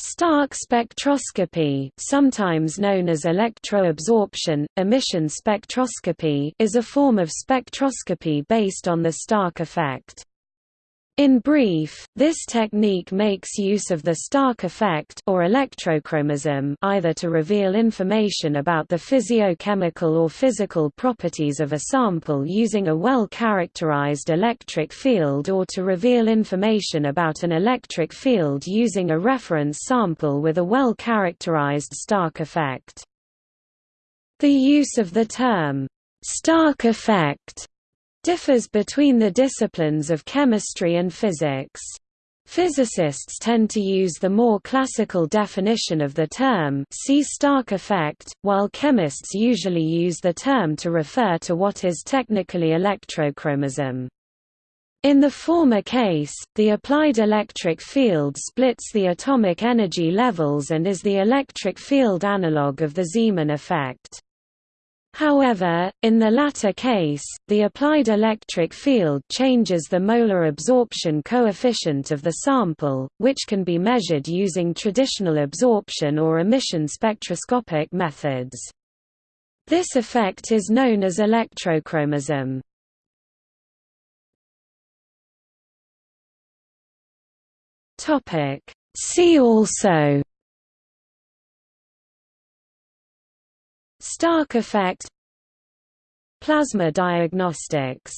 Stark spectroscopy, sometimes known as electroabsorption, emission spectroscopy, is a form of spectroscopy based on the Stark effect. In brief, this technique makes use of the Stark effect or electrochromism either to reveal information about the physiochemical or physical properties of a sample using a well-characterized electric field or to reveal information about an electric field using a reference sample with a well-characterized Stark effect. The use of the term, Stark effect differs between the disciplines of chemistry and physics. Physicists tend to use the more classical definition of the term see Stark effect, while chemists usually use the term to refer to what is technically electrochromism. In the former case, the applied electric field splits the atomic energy levels and is the electric field analog of the Zeeman effect. However, in the latter case, the applied electric field changes the molar absorption coefficient of the sample, which can be measured using traditional absorption or emission spectroscopic methods. This effect is known as electrochromism. See also Stark effect. Plasma diagnostics